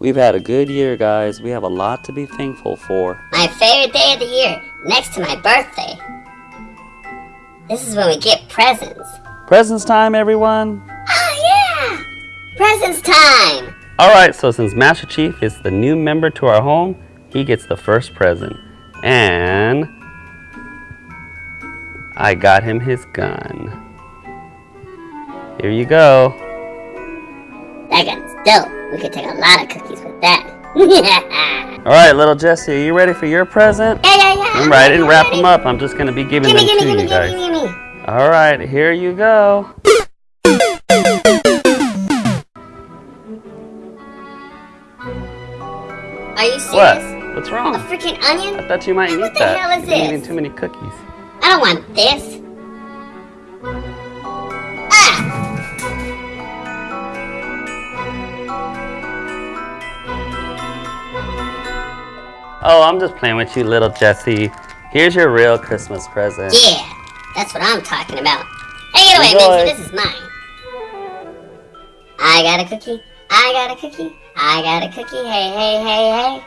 We've had a good year, guys. We have a lot to be thankful for. My favorite day of the year, next to my birthday. This is when we get presents. Presents time, everyone! Oh, yeah! Presents time! Alright, so since Master Chief is the new member to our home, he gets the first present. And I got him his gun. Here you go. That gun's dope. We could take a lot of cookies with that. Alright, little Jesse, are you ready for your present? yeah, yeah. Remember, I didn't wrap them up. I'm just going to be giving Gimme, them gimme, to gimme, you guys. gimme. Alright, here you go. Are you serious? What? What's wrong? A freaking onion? I thought you might What eat the that. hell is You're this? eating too many cookies. I don't want this. Oh, I'm just playing with you, little Jesse. Here's your real Christmas present. Yeah, that's what I'm talking about. Hey, get away. Minty. This is mine. I got a cookie. I got a cookie. I got a cookie. Hey, hey, hey, hey.